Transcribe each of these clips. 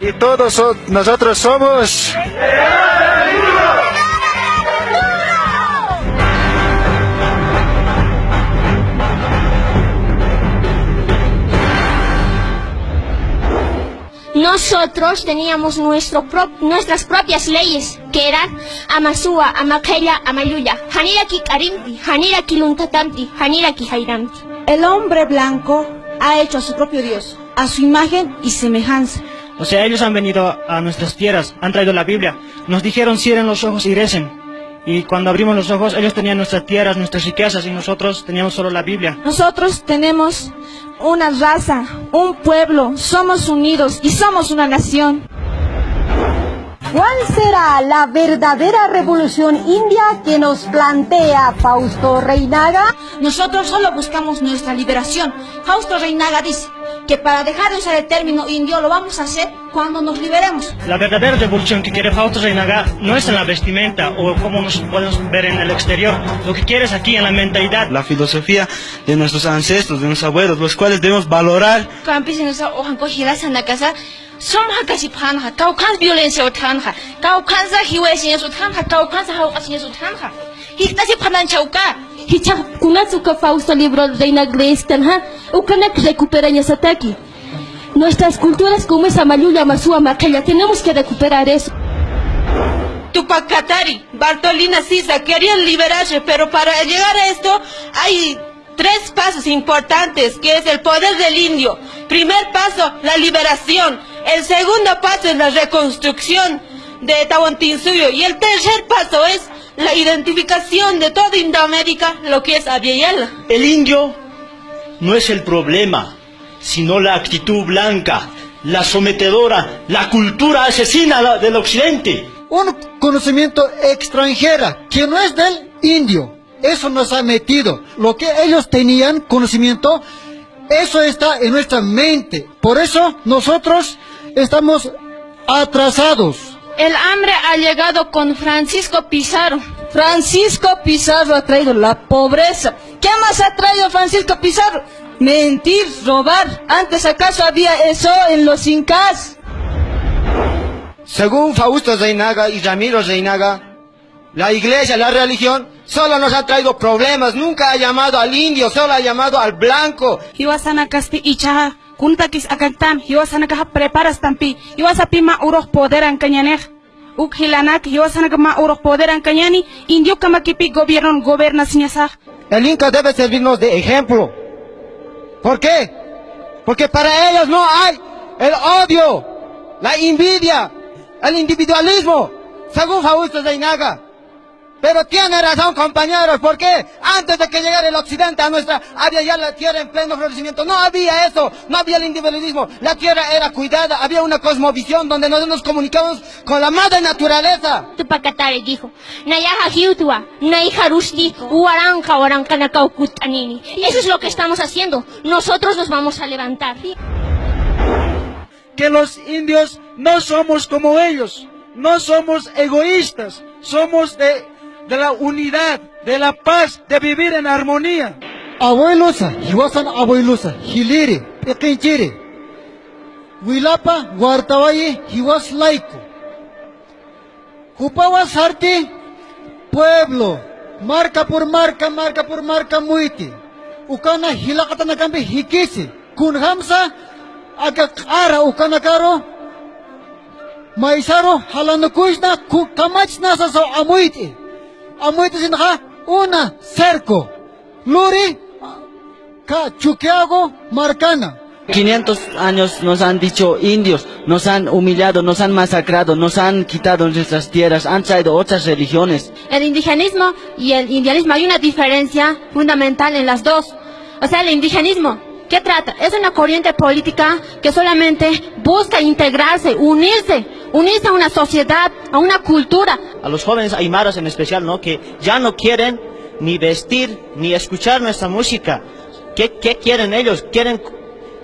Y todos so- nosotros somos... Nosotros teníamos nuestro pro- nuestras propias leyes, que eran Amasua, Amakeya, Amayuya, Haniraki Karimti, Haniraki Luntatamti, Haniraki Jairamti. El hombre blanco ha hecho a su propio Dios, a su imagen y semejanza. O sea, ellos han venido a nuestras tierras, han traído la Biblia. Nos dijeron cierren los ojos y recen. Y cuando abrimos los ojos, ellos tenían nuestras tierras, nuestras riquezas y nosotros teníamos solo la Biblia. Nosotros tenemos una raza, un pueblo, somos unidos y somos una nación. ¿Cuál será la verdadera revolución india que nos plantea Fausto Reinaga? Nosotros solo buscamos nuestra liberación. Fausto Reinaga dice que para dejar de usar el término indio lo vamos a hacer cuando nos liberemos. La verdadera revolución que quiere Fausto Reinaga no es en la vestimenta o como nos podemos ver en el exterior. Lo que quiere es aquí en la mentalidad. La filosofía de nuestros ancestros, de nuestros abuelos, los cuales debemos valorar. Casi panja, caucans violencia o tanja, caucansa hiwesines o tanja, caucansa haucasines o tanja. Hictasi panan chauka. Hicha kunatsuka Fausto libro Reina Greistanja, Ukanak recupera Yasataki. Nuestras culturas como esa Mayuya, Masua, Makeya, tenemos que recuperar eso. Tupac Katari, Bartolina Sisa querían liberarse, pero para llegar a esto hay tres pasos importantes, que es el poder del indio. Primer paso, la liberación. El segundo paso es la reconstrucción de Tahuantinsuyo. Y el tercer paso es la identificación de toda Indoamérica, lo que es Aviala. El indio no es el problema, sino la actitud blanca, la sometedora, la cultura asesina del occidente. Un conocimiento extranjera que no es del indio. Eso nos ha metido. Lo que ellos tenían conocimiento, eso está en nuestra mente. Por eso nosotros estamos atrasados. El hambre ha llegado con Francisco Pizarro. Francisco Pizarro ha traído la pobreza. ¿Qué más ha traído Francisco Pizarro? Mentir, robar. Antes acaso había eso en los incas. Según Fausto Reinaga y Ramiro Reinaga, la iglesia, la religión, solo nos ha traído problemas. Nunca ha llamado al indio, solo ha llamado al blanco. hiwasana kaspi ichaha akantam El Inca debe servirnos de ejemplo. ¿Por qué? Porque para ellos no hay el odio, la envidia, el individualismo, según Fausto Reinaga. Pero tiene razón, compañeros, ¿por qué? Antes de que llegara el occidente a nuestra área ya la tierra en pleno florecimiento, no había eso, no había el individualismo. La tierra era cuidada, había una cosmovisión donde nosotros nos comunicamos con la madre naturaleza. Tupac Katari dijo, Nayaja Hiutua, Naija Rushdi, Uaranka, Uarankana Kaukutanini. Y eso es lo que estamos haciendo. Nosotros nos vamos a levantar. que los indios no somos como ellos, no somos egoístas, somos de, de la unidad, de la paz, de vivir en armonía. Abuelosa, hiwasan abuelosa, hiliri, ikinchiri, wilapa, guartawayi, hiwas laico. Jupawas pueblo, marca por marca, marca por marca muiti. Ukana hilakatana kambi hikisi, kunhamsa, aga ara ukana karo, maisaro halanukushna ku kamachna sa so amuiti. Amuiti sinha una cerco. Luri ka chuquiago marcana. 500 años nos han dicho indios, nos han humillado, nos han masacrado, nos han quitado nuestras tierras, han traído otras religiones. El indigenismo y el indianismo hay una diferencia fundamental en las dos. O sea, el indigenismo, ¿qué trata? Es una corriente política que solamente busca integrarse, unirse, unirse a una sociedad, a una cultura. A los jóvenes aymaras en especial, ¿no? Que ya no quieren ni vestir ni escuchar nuestra música. ¿Qué, qué quieren ellos? Quieren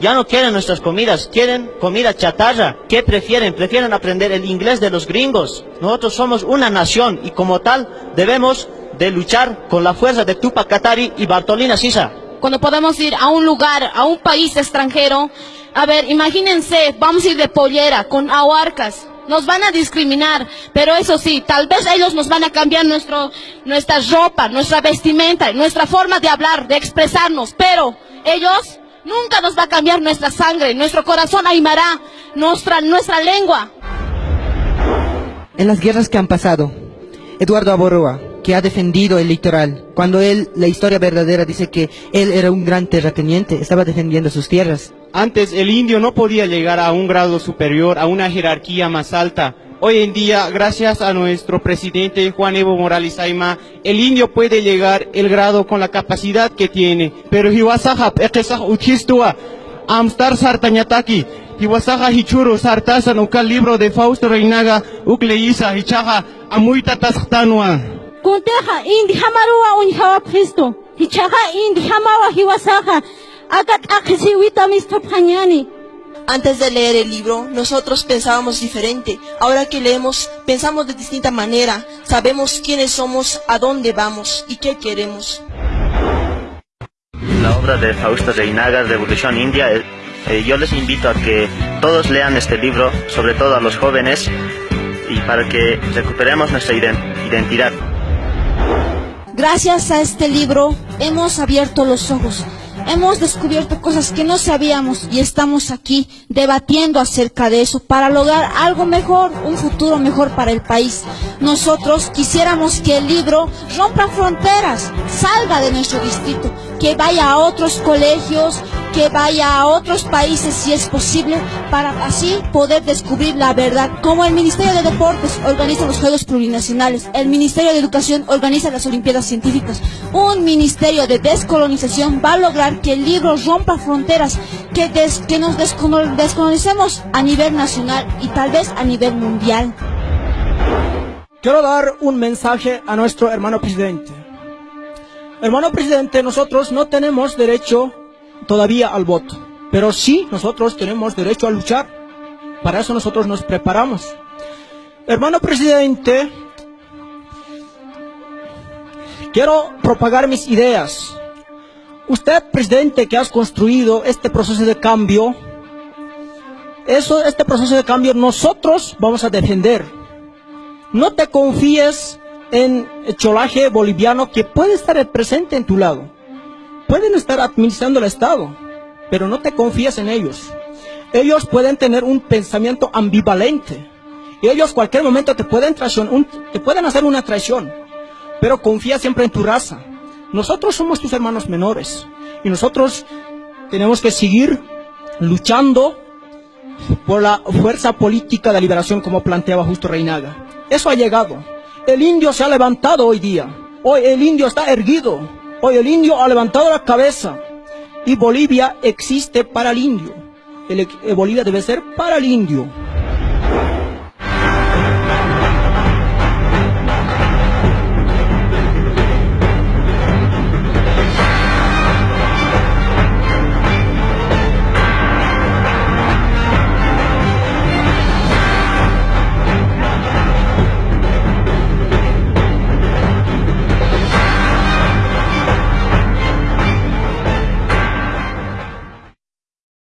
ya no quieren nuestras comidas, quieren comida chatarra. ¿Qué prefieren? Prefieren aprender el inglés de los gringos. Nosotros somos una nación y como tal debemos de luchar con la fuerza de Tupac Katari y Bartolina Sisa. cuando podamos ir a un lugar, a un país extranjero, A ver, imagínense, vamos a ir de pollera, con ahuarcas. Nos van a discriminar, pero eso sí, tal vez ellos nos van a cambiar nuestra ropa, nuestra vestimenta, nuestra forma de hablar, de expresarnos, pero ellos nunca nos va a cambiar nuestra sangre, nuestro corazón aimará, nuestra, nuestra lengua. En las guerras que han pasado, Eduardo Aborroa, que ha defendido el litoral, cuando él, la historia verdadera dice que él era un gran terrateniente, estaba defendiendo sus tierras. Antes el indio no podía llegar a un grado superior, a una jerarquía más alta. Hoy en día, gracias a nuestro presidente Juan Evo Morales Aima, el indio puede llegar el grado con la capacidad que tiene. Pero amstar sartañataki, hiwasaha hichuru sartasan ukal libro de Fausto Reinaga, ukleisa hichaja amuita tasqtanua. Kunteja indi hamaruwa unhawa Cristo. Hichaja indi hamawa hiwasaja. Antes de leer el libro, nosotros pensábamos diferente. Ahora que leemos, pensamos de distinta manera. Sabemos quiénes somos, a dónde vamos y qué queremos. La obra de Fausto Reinaga, Revolución India, eh, eh, yo les invito a que todos lean este libro, sobre todo a los jóvenes, y para que recuperemos nuestra iden- identidad. Gracias a este libro hemos abierto los ojos, hemos descubierto cosas que no sabíamos y estamos aquí debatiendo acerca de eso para lograr algo mejor, un futuro mejor para el país. Nosotros quisiéramos que el libro rompa fronteras, salga de nuestro distrito, que vaya a otros colegios, que vaya a otros países si es posible, para así poder descubrir la verdad. Como el Ministerio de Deportes organiza los Juegos Plurinacionales, el Ministerio de Educación organiza las Olimpiadas Científicas, un Ministerio de Descolonización va a lograr que el libro rompa fronteras, que, des- que nos descolonizemos a nivel nacional y tal vez a nivel mundial. Quiero dar un mensaje a nuestro hermano presidente. Hermano presidente, nosotros no tenemos derecho todavía al voto, pero sí nosotros tenemos derecho a luchar. Para eso nosotros nos preparamos. Hermano presidente, quiero propagar mis ideas. Usted, presidente, que has construido este proceso de cambio, eso, este proceso de cambio nosotros vamos a defender. No te confíes en el cholaje boliviano que puede estar presente en tu lado. Pueden estar administrando el Estado, pero no te confíes en ellos. Ellos pueden tener un pensamiento ambivalente. Ellos cualquier momento te pueden un- te pueden hacer una traición. Pero confía siempre en tu raza. Nosotros somos tus hermanos menores. Y nosotros tenemos que seguir luchando por la fuerza política de liberación como planteaba Justo Reinaga. Eso ha llegado. El indio se ha levantado hoy día. Hoy el indio está erguido. Hoy el indio ha levantado la cabeza. Y Bolivia existe para el indio. Eh, Bolivia debe ser para el indio.